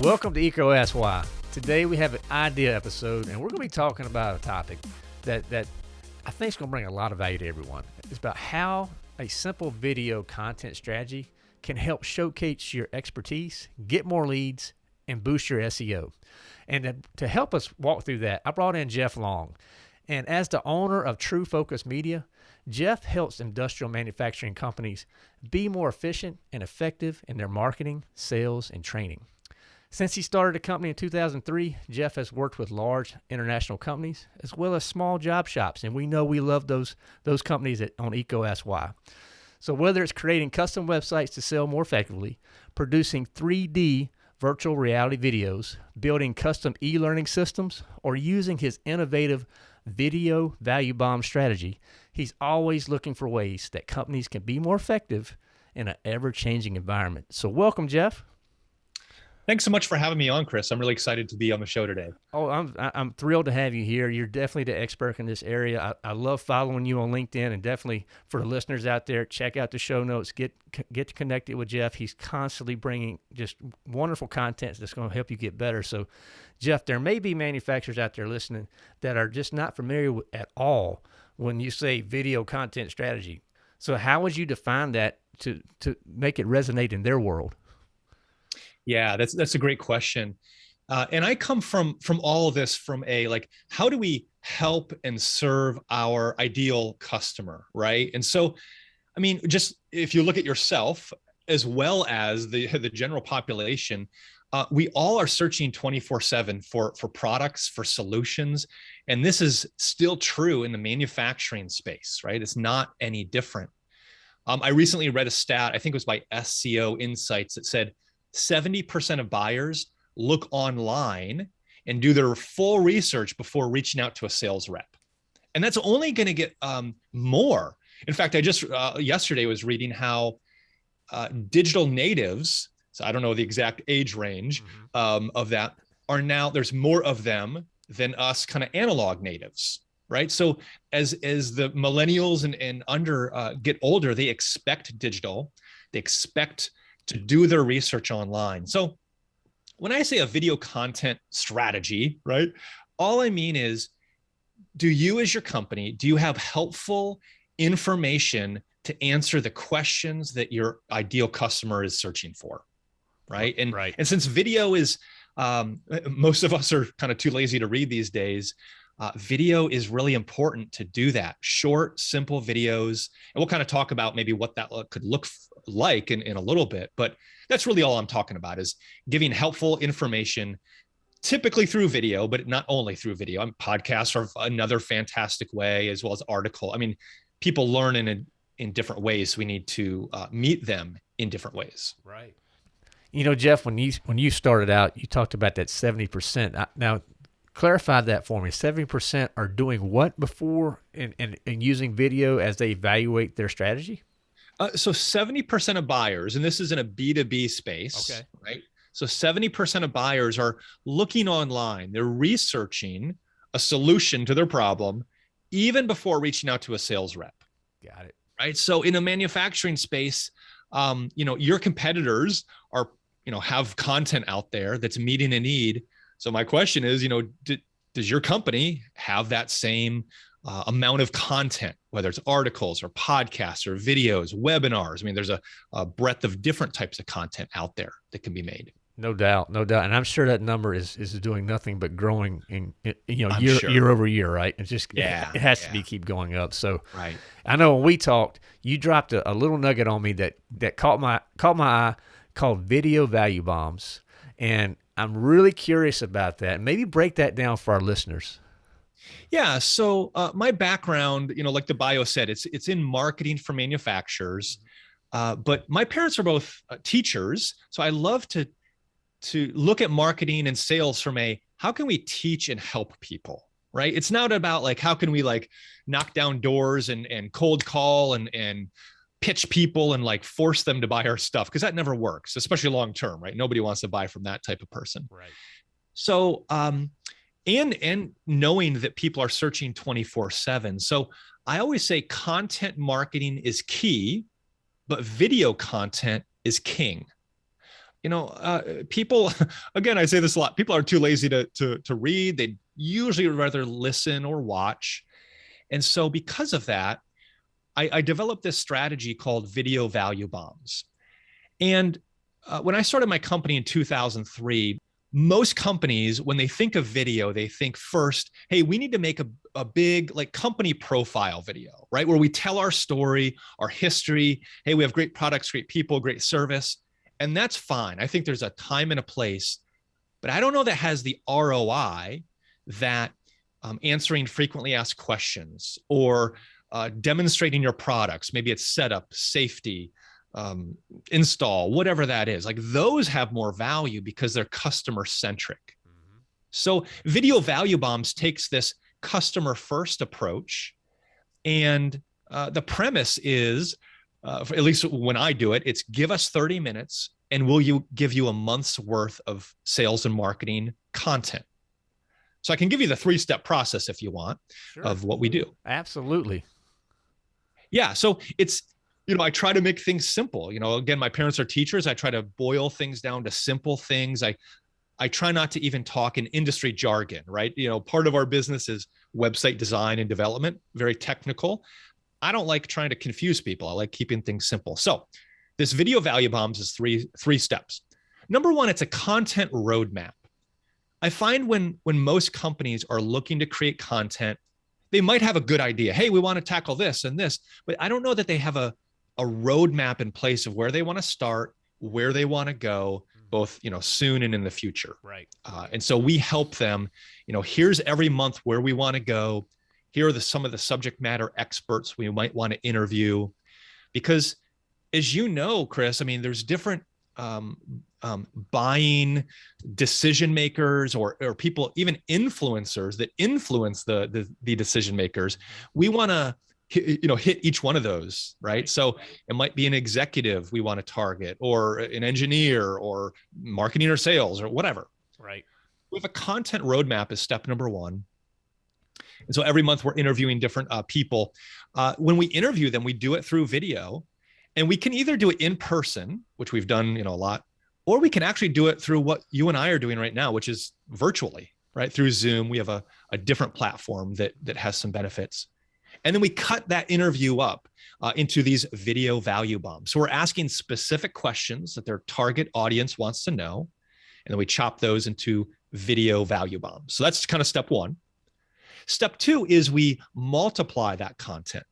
Welcome to EECO Ask Why. Today we have an idea episode, and we're going to be talking about a topic that that I think is going to bring a lot of value to everyone. It's about how a simple video content strategy can help showcase your expertise, get more leads, and boost your SEO. And to, to help us walk through that, I brought in Jeff Long. And as the owner of True Focus Media, Jeff helps industrial manufacturing companies be more efficient and effective in their marketing, sales, and training. Since he started the company in 2003, Jeff has worked with large international companies as well as small job shops, and we know we love those those companies at, on Why. So whether it's creating custom websites to sell more effectively, producing 3D virtual reality videos, building custom e-learning systems, or using his innovative video value bomb strategy, he's always looking for ways that companies can be more effective in an ever-changing environment. So welcome, Jeff. Thanks so much for having me on, Chris. I'm really excited to be on the show today. Oh, I'm I'm thrilled to have you here. You're definitely the expert in this area. I, I love following you on LinkedIn, and definitely for the listeners out there, check out the show notes. Get get connected with Jeff. He's constantly bringing just wonderful content that's going to help you get better. So, Jeff, there may be manufacturers out there listening that are just not familiar with, at all when you say video content strategy. So, how would you define that to to make it resonate in their world? Yeah, that's that's a great question. Uh, and I come from from all of this from a like, how do we help and serve our ideal customer, right? And so, I mean, just if you look at yourself as well as the the general population, uh, we all are searching 24 7 for for products for solutions and this is still true in the manufacturing space right it's not any different um, i recently read a stat i think it was by sco insights that said 70% of buyers look online and do their full research before reaching out to a sales rep. And that's only going to get um, more. In fact, I just uh, yesterday was reading how uh, digital natives, so I don't know the exact age range mm-hmm. um, of that, are now, there's more of them than us kind of analog natives right so as as the millennials and, and under uh, get older they expect digital they expect to do their research online. So when I say a video content strategy, right, all I mean is, do you as your company, do you have helpful information to answer the questions that your ideal customer is searching for? Right. And, right. and since video is, um, most of us are kind of too lazy to read these days, uh, video is really important to do that. Short, simple videos. And we'll kind of talk about maybe what that could look like in, in a little bit. But that's really all I'm talking about is giving helpful information typically through video, but not only through video. I'm podcasts are another fantastic way, as well as article. I mean, people learn in a, in different ways. We need to uh, meet them in different ways. Right. You know, Jeff, when you when you started out, you talked about that seventy percent. Now, clarify that for me. 70% are doing what before and, and, and using video as they evaluate their strategy? Uh, so 70% of buyers, and this is in a B2B space, okay. right? So 70% of buyers are looking online, they're researching a solution to their problem even before reaching out to a sales rep. Got it. Right. So in a manufacturing space, um, you know, your competitors are, you know, have content out there that's meeting a need so my question is, you know, does your company have that same uh, amount of content, whether it's articles or podcasts or videos, webinars? I mean, there's a, a breadth of different types of content out there that can be made. No doubt, no doubt, and I'm sure that number is is doing nothing but growing in, you know year sure. year over year, right? It's just yeah, it, it has yeah. to be keep going up. So right, I know when we talked, you dropped a, a little nugget on me that that caught my caught my eye called video value bombs, and I'm really curious about that. Maybe break that down for our listeners. Yeah. So uh, my background, you know, like the bio said, it's it's in marketing for manufacturers. Uh, but my parents are both uh, teachers, so I love to to look at marketing and sales from a how can we teach and help people, right? It's not about like how can we like knock down doors and and cold call and and pitch people and like force them to buy our stuff because that never works, especially long term, right? Nobody wants to buy from that type of person. Right. So, um, and and knowing that people are searching 24/7. So, I always say content marketing is key, but video content is king you know uh, people again i say this a lot people are too lazy to to, to read. They usually rather listen or watch. And so because of that i, I developed this strategy called video value bombs. And uh, when i started my company in 2003 most companies when they think of video they think first hey we need to make a, a big like company profile video right? Where we tell our story our history. Hey we have great products great people great service and that's fine i think there's a time and a place but i don't know that has the roi that um, answering frequently asked questions or uh, demonstrating your products maybe it's setup safety um, install, whatever that is. Like those have more value because they're customer centric. Mm-hmm. So video value bombs takes this customer first approach. And uh, the premise is, uh, at least when I do it, it's give us 30 minutes and will you give you a month's worth of sales and marketing content. So I can give you the three step process if you want sure. of what we do. Absolutely. Yeah. So it's you know, I try to make things simple. You know, again, my parents are teachers. I try to boil things down to simple things. I I try not to even talk in industry jargon, right? You know, part of our business is website design and development, very technical. I don't like trying to confuse people. I like keeping things simple. So, this video value bombs is three three steps. Number 1, it's a content roadmap. I find when when most companies are looking to create content, they might have a good idea. Hey, we want to tackle this and this, but I don't know that they have a a roadmap in place of where they want to start, where they want to go, mm-hmm. both you know soon and in the future. Right. Uh, and so we help them. You know, here's every month where we want to go. Here are the some of the subject matter experts we might want to interview, because as you know, Chris, I mean, there's different um, um, buying decision makers or or people, even influencers that influence the the, the decision makers. We want to you know hit each one of those right? So it might be an executive we want to target or an engineer or marketing or sales or whatever. Right. We have a content roadmap is step number one and so every month we're interviewing different uh, people uh, when we interview them we do it through video and we can either do it in person which we've done you know a lot or we can actually do it through what you and i are doing right now which is virtually right through zoom we have a, a different platform that that has some benefits and then we cut that interview up uh, into these video value bombs. So we're asking specific questions that their target audience wants to know. And then we chop those into video value bombs. So that's kind of step one. Step two is we multiply that content.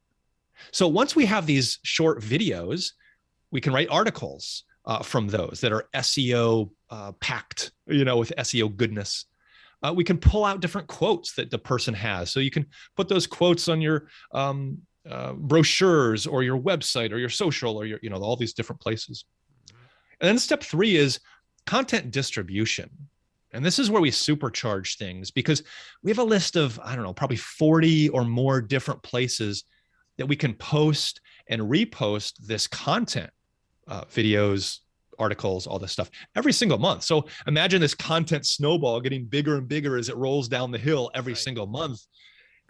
So once we have these short videos, we can write articles uh, from those that are SEO uh, packed, you know, with SEO goodness uh, we can pull out different quotes that the person has. So you can put those quotes on your um, uh, brochures or your website or your social or your, you know, all these different places. And then step three is content distribution. And this is where we supercharge things because we have a list of, I don't know, probably 40 or more different places that we can post and repost this content, uh, videos, articles, all this stuff every single month. So imagine this content snowball getting bigger and bigger as it rolls down the hill every right. single month.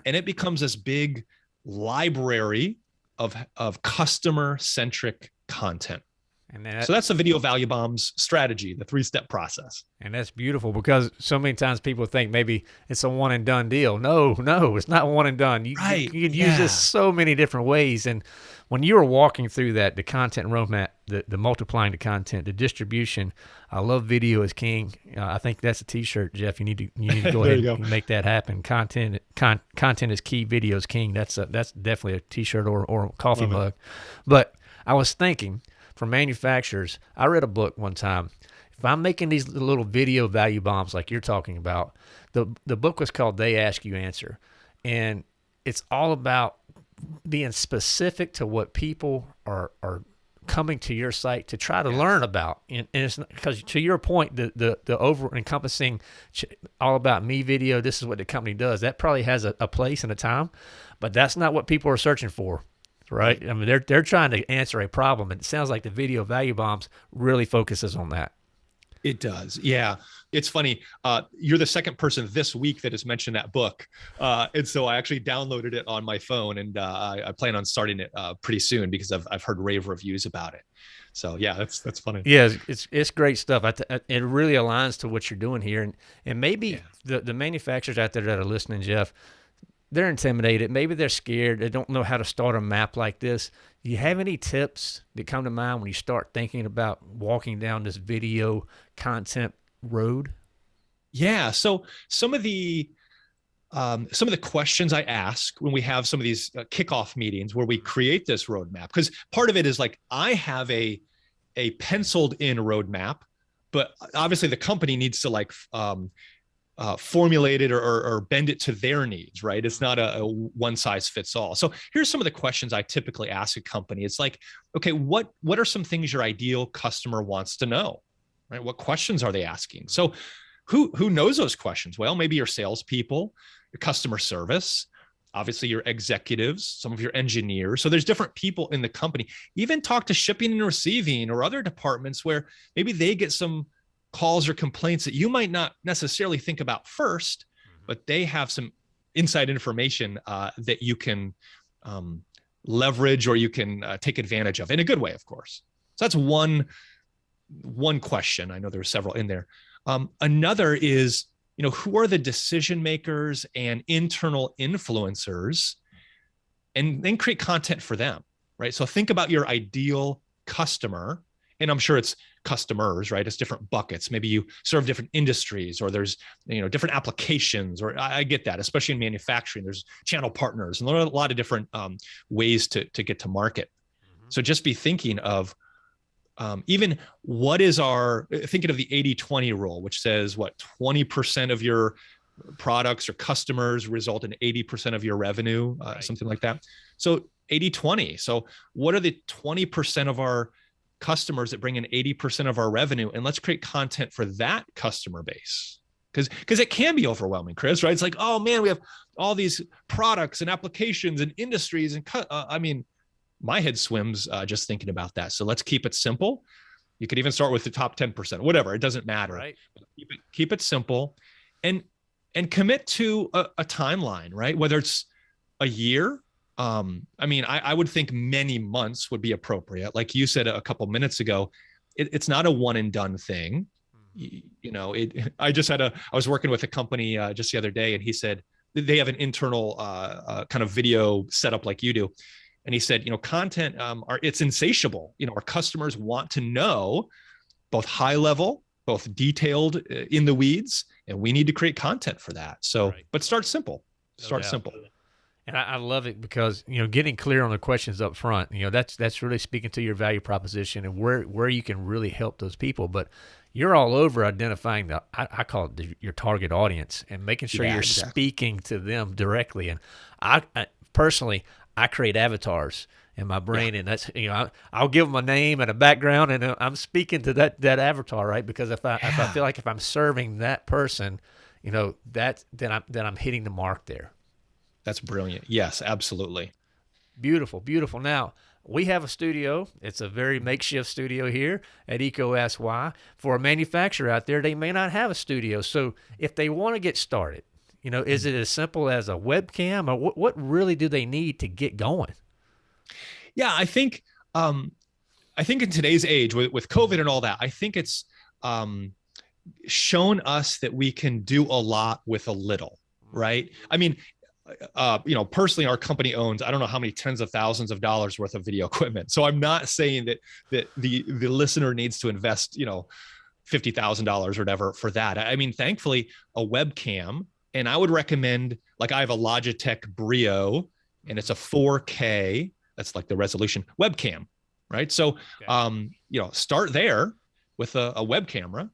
And it becomes this big library of, of customer centric content. And that, so that's the video value bombs strategy, the three step process. And that's beautiful because so many times people think maybe it's a one and done deal. No, no, it's not one and done. You, right. you, you can yeah. use this so many different ways. And when you were walking through that, the content roadmap, the, the multiplying the content, the distribution, I love video is king. Uh, I think that's a t-shirt, Jeff. You need to, you need to go ahead go. and make that happen. Content, con, content is key. Video is king. That's a, that's definitely a t-shirt or, or coffee love mug. It. But I was thinking, for manufacturers. I read a book one time. If I'm making these little video value bombs like you're talking about, the the book was called They Ask You Answer, and it's all about being specific to what people are are coming to your site to try to yes. learn about. And, and it's because to your point, the, the, the over encompassing all about me video, this is what the company does. That probably has a, a place and a time, but that's not what people are searching for right? I mean, they're they're trying to answer a problem, and it sounds like the video value bombs really focuses on that. It does, yeah. It's funny. Uh, you're the second person this week that has mentioned that book, uh, and so I actually downloaded it on my phone, and uh, I, I, plan on starting it uh, pretty soon because I've I've heard rave reviews about it. So yeah, that's that's funny. Yeah, it's it's, great stuff. I th- it really aligns to what you're doing here, and and maybe yeah. the the manufacturers out there that are listening, Jeff, they're intimidated. Maybe they're scared. They don't know how to start a map like this. Do you have any tips that come to mind when you start thinking about walking down this video content road? Yeah. So some of the um, some of the questions I ask when we have some of these uh, kickoff meetings where we create this roadmap, because part of it is like I have a a penciled in roadmap, but obviously the company needs to like um, uh, formulate it or, or, or, bend it to their needs, right? It's not a, a, one size fits all. So here's some of the questions I typically ask a company. It's like, okay, what what are some things your ideal customer wants to know, right? What questions are they asking? So who who knows those questions? Well, maybe your salespeople, your customer service, obviously your executives, some of your engineers. So there's different people in the company. Even talk to shipping and receiving or other departments where maybe they get some calls or complaints that you might not necessarily think about first, mm-hmm. but they have some inside information uh, that you can um, leverage or you can uh, take advantage of in a good way, of course. So that's one one question. I know there are several in there. Um, another is you know, who are the decision makers and internal influencers and then create content for them, right? So think about your ideal customer and I'm sure it's customers, right? It's different buckets. Maybe you serve different industries or there's, you know, different applications or I, I get that, especially in manufacturing, there's channel partners and there are a lot of different um, ways to, to get to market. Mm-hmm. So just be thinking of um, even what is our thinking of the 80 20 rule which says what 20% of your products or customers result in 80% of your revenue uh, right. something like that so 80 20 so what are the 20% of our customers that bring in 80% of our revenue and let's create content for that customer base because because it can be overwhelming chris right it's like oh man we have all these products and applications and industries and uh, i mean my head swims uh, just thinking about that. So let's keep it simple. You could even start with the top 10%, whatever, it doesn't matter. Right. Keep it, keep it simple and and commit to a, a timeline, right? Whether it's a year. Um, I mean, I, I, would think many months would be appropriate. Like you said a couple minutes ago, it, it's not a one and done thing. You, you, know, it, I just had a, I was working with a company uh, just the other day and he said, they have an internal uh, uh, kind of video setup like you do. And he said you know content um, are it's insatiable. You know our customers want to know both high level both detailed uh, in the weeds and we need to create content for that. So right. but start simple. Start no simple and I, I, love it because you know getting clear on the questions up front you know that's that's really speaking to your value proposition and where where you can really help those people but you're all over identifying the I, I call it the, your target audience and making sure yeah, you're exactly. speaking to them directly and I, I personally I create avatars in my brain, yeah. and that's you know I, will give them a name and a background, and uh, I'm speaking to that that avatar, right? Because if I yeah. if I feel like if I'm serving that person, you know that then I'm then I'm hitting the mark there. That's brilliant. Yes, absolutely. Beautiful, beautiful. Now we have a studio. It's a very makeshift studio here at Eco SY. For a manufacturer out there, they may not have a studio. So if they want to get started, you know, is it as simple as a webcam, or what? What really do they need to get going? Yeah, I think um, I think in today's age with, with COVID and all that, I think it's um, shown us that we can do a lot with a little, right? I mean, uh, you know, personally, our company owns I don't know how many tens of thousands of dollars worth of video equipment. So I'm not saying that that the the listener needs to invest, you know, fifty thousand dollars or whatever for that. I mean, thankfully, a webcam and I would recommend, like, I have a Logitech Brio and it's a 4K, that's like the resolution webcam, right? So, um, you know, start there with a, a web camera.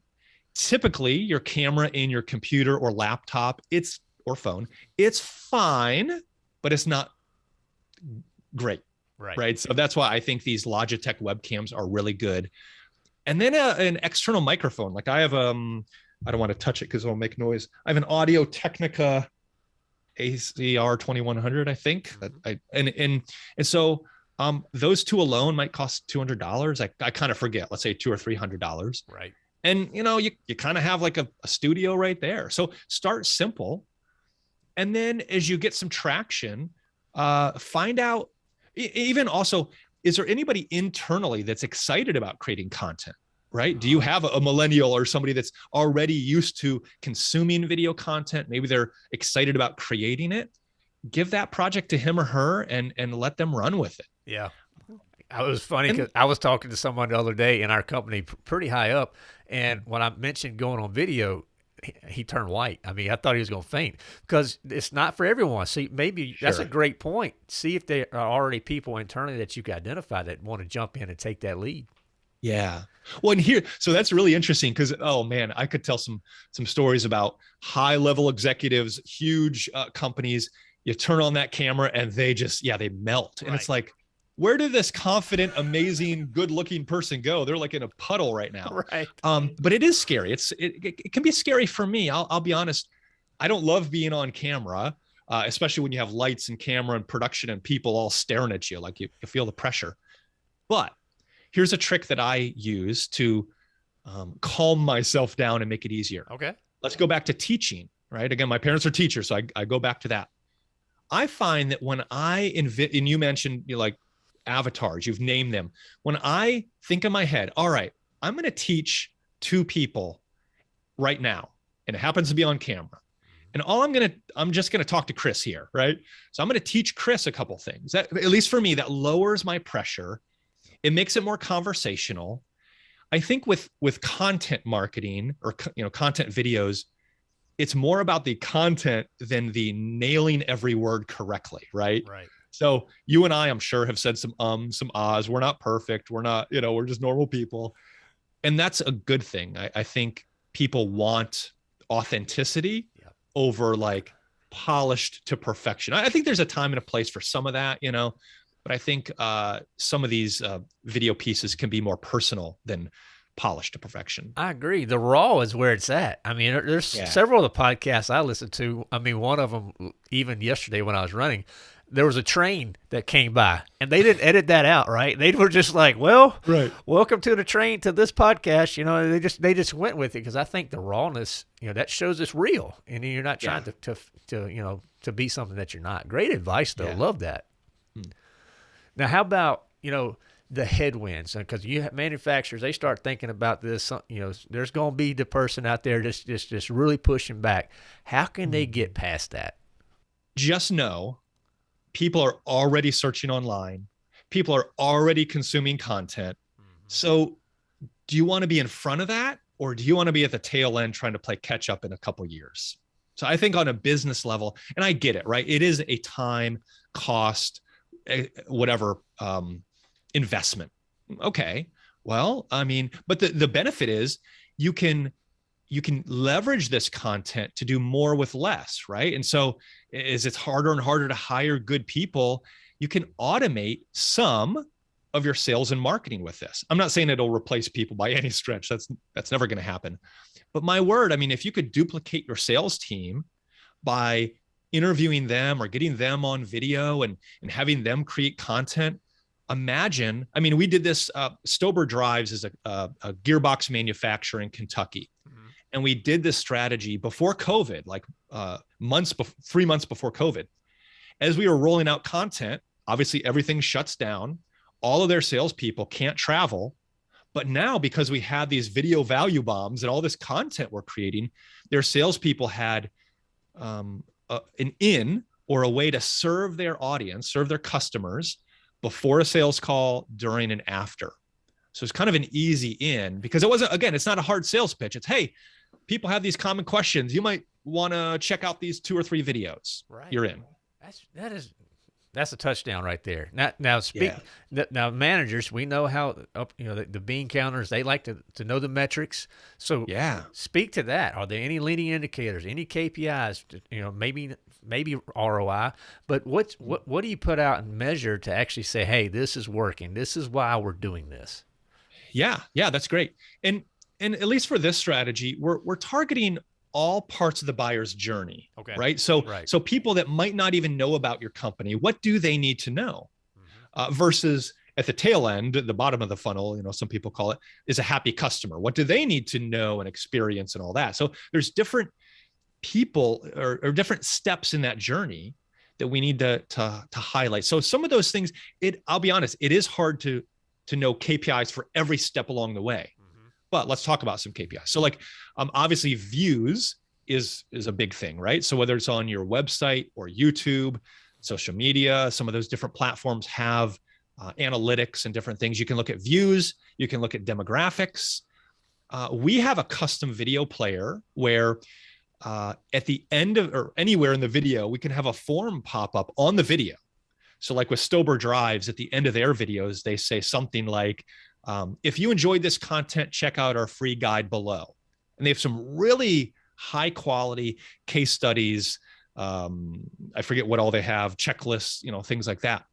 Typically, your camera in your computer or laptop, it's or phone, it's fine, but it's not great. Right. Right. So that's why I think these Logitech webcams are really good. And then a, an external microphone. Like I have um I don't want to touch it because it'll make noise. I have an Audio Technica ATR 2100, I think. Mm-hmm. I and and and so um those two alone might cost two hundred dollars. I, I kind of forget. Let's say two or three hundred dollars. Right. And you know, you you kind of have like a, a studio right there. So start simple. And then as you get some traction, uh find out even also is there anybody internally that's excited about creating content? Right? Do you have a, a millennial or somebody that's already used to consuming video content? Maybe they're excited about creating it. Give that project to him or her and and let them run with it. Yeah. I was funny because I was talking to someone the other day in our company, pretty high up, and when I mentioned going on video, he, turned white. I mean, I thought he was going to faint because it's not for everyone. See, maybe sure. that's a great point. See if there are already people internally that you can identify that want to jump in and take that lead. Yeah. Well, and here, so that's really interesting because oh man, I could tell some some stories about high level executives, huge uh, companies. You turn on that camera and they just yeah they melt, and right. it's like where did this confident, amazing, good-looking person go? They're like in a puddle right now. Right. Um, but it is scary. It's it, it can be scary for me. I'll, I'll be honest. I don't love being on camera, uh, especially when you have lights and camera and production and people all staring at you, like you, you feel the pressure. But here's a trick that I use to um, calm myself down and make it easier. Okay. Let's go back to teaching. Right. Again, my parents are teachers, so I, I go back to that. I find that when I invite, and you mentioned you know, like avatars, you've named them. When I think in my head, all right, I'm going to teach two people right now, and it happens to be on camera. And all I'm going to, I'm just going to talk to Chris here, right? So I'm going to teach Chris a couple things that, at least for me, that lowers my pressure. It makes it more conversational. I think with with content marketing or you know content videos, it's more about the content than the nailing every word correctly, right? Right. So you and I, I'm sure, have said some um, some ahs. We're not perfect. We're not, you know, we're just normal people. And that's a good thing. I, I think people want authenticity yeah. over like polished to perfection. I, I, think there's a time and a place for some of that, you know, but I think uh, some of these uh, video pieces can be more personal than polished to perfection. I agree. The raw is where it's at. I mean, there's yeah. several of the podcasts I listen to. I mean, one of them, even yesterday when I was running, there was a train that came by and they didn't edit that out right they were just like well right welcome to the train to this podcast you know they just they just went with it because i think the rawness you know that shows it's real and you're not trying yeah. to, to to you know to be something that you're not great advice though yeah. love that hmm. now how about you know the headwinds because you have manufacturers they start thinking about this you know there's going to be the person out there just just just really pushing back how can they hmm. get past that just know people are already searching online. People are already consuming content. Mm-hmm. so do you want to be in front of that or do you want to be at the tail end trying to play catch up in a couple years? So i think on a business level and i get it right? It is a time cost eh, whatever um, investment. Okay well i mean but the, the benefit is you can you can leverage this content to do more with less, right? And so as it's harder and harder to hire good people, you can automate some of your sales and marketing with this. I'm not saying it'll replace people by any stretch. That's that's never going to happen. But my word, I mean, if you could duplicate your sales team by interviewing them or getting them on video and and having them create content, imagine. I mean, we did this. Uh, Stober Drives is a, a, a gearbox manufacturer in Kentucky and we did this strategy before COVID, like uh, months, be- three months before COVID. As we were rolling out content, obviously everything shuts down. All of their salespeople can't travel. But now, because we had these video value bombs and all this content we're creating, their salespeople had um, a, an in or a way to serve their audience, serve their customers before a sales call, during, and after. So it's kind of an easy in because it wasn't, again, it's not a hard sales pitch. It's, hey, people have these common questions. You might want to check out these two or three videos. Right. You're in. That's that is that's a touchdown right there. Now, now speak. Yeah. Now, managers, we know how up. You know, the, the, bean counters. They like to to know the metrics. So, yeah, speak to that. Are there any leading indicators? Any KPIs? You know, maybe maybe ROI. But what's what what do you put out and measure to actually say, hey, this is working. This is why we're doing this. Yeah, yeah, that's great. And and at least for this strategy, we're we're targeting all parts of the buyer's journey. Okay. Right. So right. so people that might not even know about your company, what do they need to know? Mm-hmm. Uh, versus at the tail end, the bottom of the funnel, you know, some people call it, is a happy customer. What do they need to know and experience and all that? So there's different people or, or different steps in that journey that we need to to to highlight. So some of those things, it I'll be honest, it is hard to to know KPIs for every step along the way. But let's talk about some KPIs. So like um, obviously views is is a big thing, right? So whether it's on your website or YouTube, social media, some of those different platforms have uh, analytics and different things. You can look at views, you can look at demographics. Uh, we have a custom video player where uh, at the end of or anywhere in the video, we can have a form pop up on the video. So, like with Stober Drives, at the end of their videos, they say something like, um, if you enjoyed this content, check out our free guide below. And they have some really high quality case studies. Um, I forget what all they have, checklists, you know, things like that.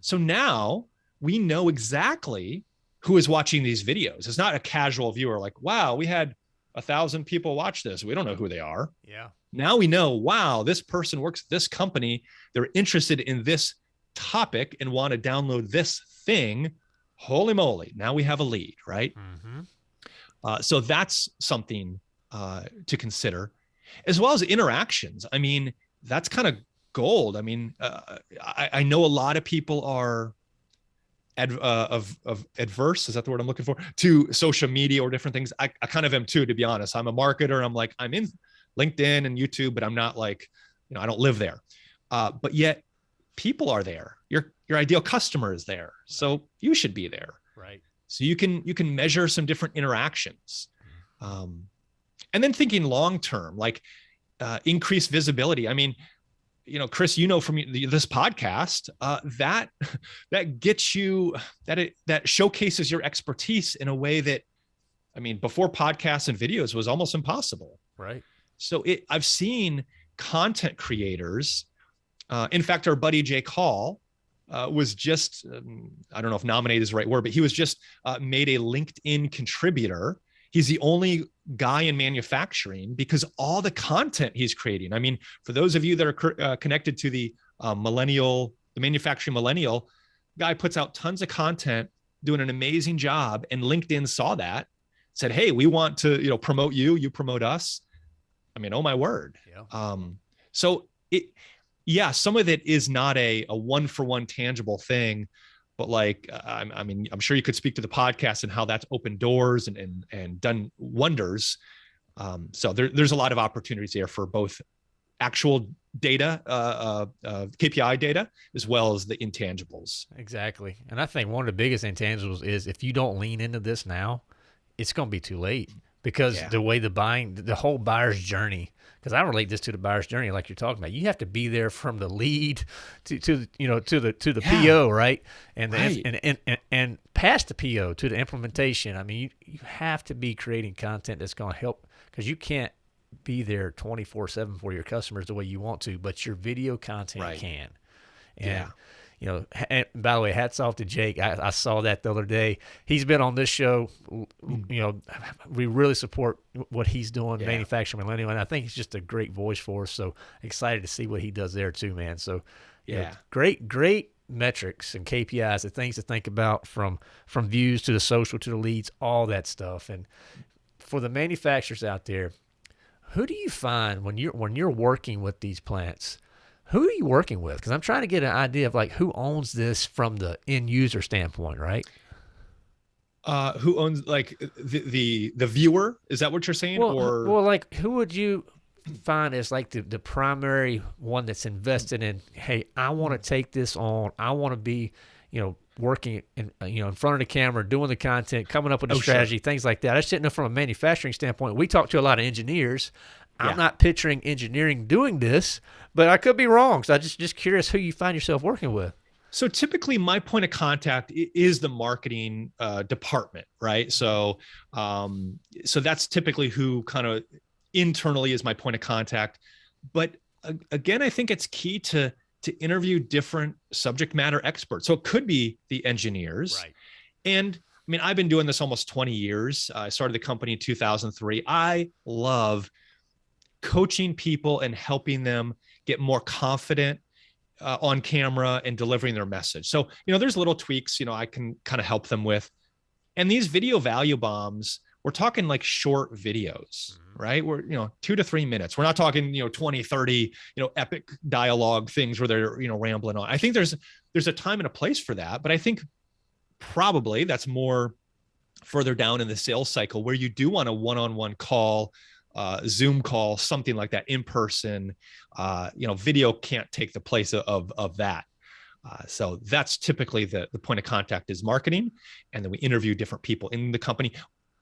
So now we know exactly who is watching these videos. It's not a casual viewer like, wow, we had a thousand people watch this. We don't know who they are. Yeah. Now we know, wow, this person works at this company. They're interested in this topic and want to download this thing. Holy moly. Now we have a lead, right? Mm-hmm. Uh, so that's something uh, to consider, as well as interactions. I mean, that's kind of gold. I mean, uh, I, I, know a lot of people are ad, uh, of of adverse. Is that the word I'm looking for? To social media or different things. I, I kind of am too, to be honest. I'm a marketer. I'm like I'm in LinkedIn and YouTube, but I'm not like you know I don't live there. Uh, but yet people are there. Your your ideal customer is there, so you should be there. Right. So you can you can measure some different interactions, mm-hmm. um, and then thinking long term, like uh, increased visibility. I mean, you know, Chris, you know from this podcast uh, that that gets you that it that showcases your expertise in a way that, I mean, before podcasts and videos was almost impossible. Right. So it, I've seen content creators. Uh, in fact, our buddy Jake Hall uh, was just um, I don't know if nominated is the right word, but he was just uh, made a LinkedIn contributor he's the only guy in manufacturing because all the content he's creating. I mean, for those of you that are uh, connected to the uh, millennial, the manufacturing millennial, guy puts out tons of content, doing an amazing job, and LinkedIn saw that, said, "Hey, we want to, you know, promote you. You promote us." I mean, oh my word. Yeah. Um, so it, yeah, some of it is not a a one for one tangible thing but like I, I mean i'm sure you could speak to the podcast and how that's opened doors and and, and done wonders. Um, so there, there's a lot of opportunities there for both actual data uh, uh, uh, kpi data as well as the intangibles. Exactly. And i think one of the biggest intangibles is if you don't lean into this now it's going to be too late because yeah. the way the buying the whole buyer's journey because I relate this to the buyer's journey, like you're talking about. You have to be there from the lead to, to you know to the to the yeah. PO, right? And, the, right. And, and, and and past the PO to the implementation. I mean, you, you have to be creating content that's going to help because you can't be there 24 7 for your customers the way you want to, but your video content right. can. And yeah you know, and by the way, hats off to Jake. I, I, saw that the other day. He's been on this show. You know, we really support what he's doing, yeah. manufacturing millennial, and I think he's just a great voice for us. So excited to see what he does there too, man. So yeah, know, great, great metrics and KPIs, the things to think about from from views to the social to the leads, all that stuff. And for the manufacturers out there, who do you find when you're when you're working with these plants? Who are you working with? Because I'm trying to get an idea of like who owns this from the end user standpoint, right? Uh, who owns like the, the the viewer? Is that what you're saying? Well, or well, like who would you find as like the, the primary one that's invested in? Hey, I want to take this on. I want to be, you know, working in you know in front of the camera, doing the content, coming up with a oh, strategy, sure. things like that. I just didn't know from a manufacturing standpoint. We talk to a lot of engineers. I'm not picturing engineering doing this, but I could be wrong. So I just just curious who you find yourself working with. So typically, my point of contact is the marketing uh, department, right? So, um, so that's typically who kind of internally is my point of contact. But uh, again, I think it's key to to interview different subject matter experts. So it could be the engineers, right? And I mean, I've been doing this almost 20 years. Uh, I started the company in 2003. I love coaching people and helping them get more confident uh, on camera and delivering their message. So, you know, there's little tweaks, you know, I can kind of help them with. And these video value bombs, we're talking like short videos, mm-hmm. right? We're, you know, two to three minutes. We're not talking, you know, 20, 30, you know, epic dialogue things where they're, you know, rambling on. I think there's, there's a time and a place for that, but I think probably that's more further down in the sales cycle where you do want a one-on-one call, uh, Zoom call, something like that in person. Uh, you know, video can't take the place of, of that. Uh, so that's typically the, the point of contact is marketing. And then we interview different people in the company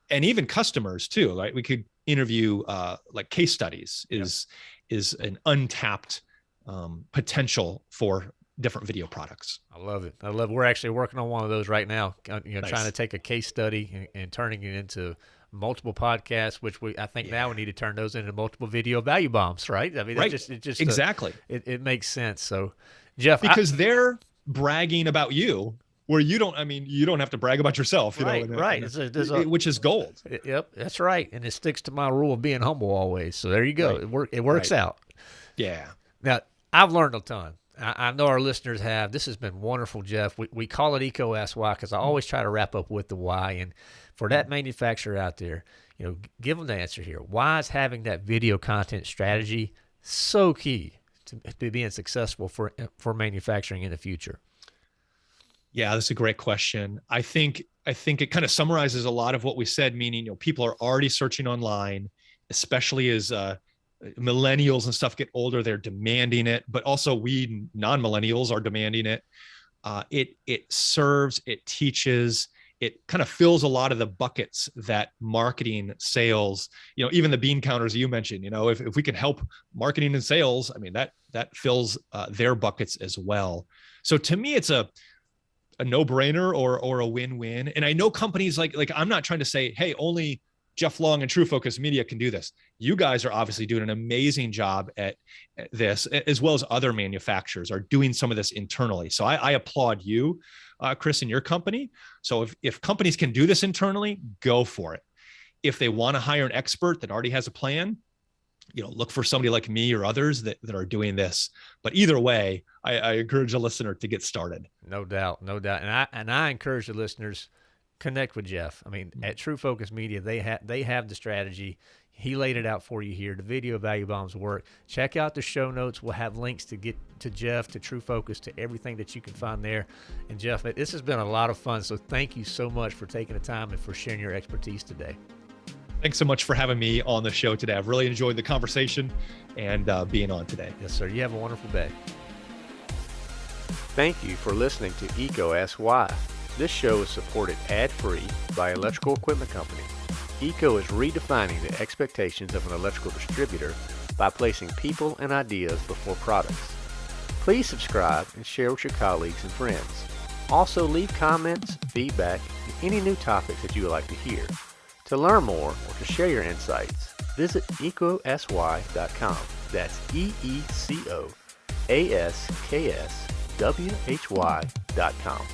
and even customers too, right? We could interview uh, like case studies is, yep. is an untapped um, potential for different video products. I love it. I love. We're actually working on one of those right now. Uh, you know, nice. trying to take a case study and, and, turning it into multiple podcasts. Which we, I think, yeah. now we need to turn those into multiple video value bombs. Right? I mean, right. just, it just uh, exactly. Uh, it, it makes sense. So, Jeff, because I, they're bragging about you. Where you don't, I mean, you don't have to brag about yourself, you right, know, right? A, a, which is gold. Yep, that's right, and it sticks to my rule of being humble always. So there you go. Right. It work. It works right. out. Yeah. Now I've learned a ton. I, know our listeners have. This has been wonderful, Jeff. We, we call it EECO Ask Why because I always try to wrap up with the why. And for that manufacturer out there, you know, give them the answer here. Why is having that video content strategy so key to, to being successful for for manufacturing in the future? Yeah, that's a great question. I think I think it kind of summarizes a lot of what we said. Meaning, you know, people are already searching online, especially as uh, millennials and stuff get older they're demanding it but also we non-millennials are demanding it uh, it it serves it teaches it kind of fills a lot of the buckets that marketing sales you know even the bean counters you mentioned you know if, if we can help marketing and sales i mean that that fills uh, their buckets as well. So to me it's a a no-brainer or or a win-win. And i know companies like like i'm not trying to say hey only Jeff Long and True Focus Media can do this. You guys are obviously doing an amazing job at, this, as well as other manufacturers are doing some of this internally. So I, I applaud you, uh, Chris, and your company. So if, if companies can do this internally, go for it. If they want to hire an expert that already has a plan, you know, look for somebody like me or others that, that are doing this. But either way, I, I encourage a listener to get started. No doubt, no doubt. And I and I encourage the listeners connect with Jeff. I mean, at True Focus Media, they have they have the strategy. He laid it out for you here. The video value bombs work. Check out the show notes. We'll have links to get to Jeff, to True Focus, to everything that you can find there. And Jeff, this has been a lot of fun. So thank you so much for taking the time and for sharing your expertise today. Thanks so much for having me on the show today. I've really enjoyed the conversation and uh, being on today. Yes, sir. You have a wonderful day. Thank you for listening to EECO Ask Why. This show is supported ad-free by Electrical Equipment Company. EECO is redefining the expectations of an electrical distributor by placing people and ideas before products. Please subscribe and share with your colleagues and friends. Also leave comments, feedback, and any new topics that you would like to hear. To learn more or to share your insights, visit eecoaskwhy.com. That's E-E-C-O A-S-K-S W-H-Y.com.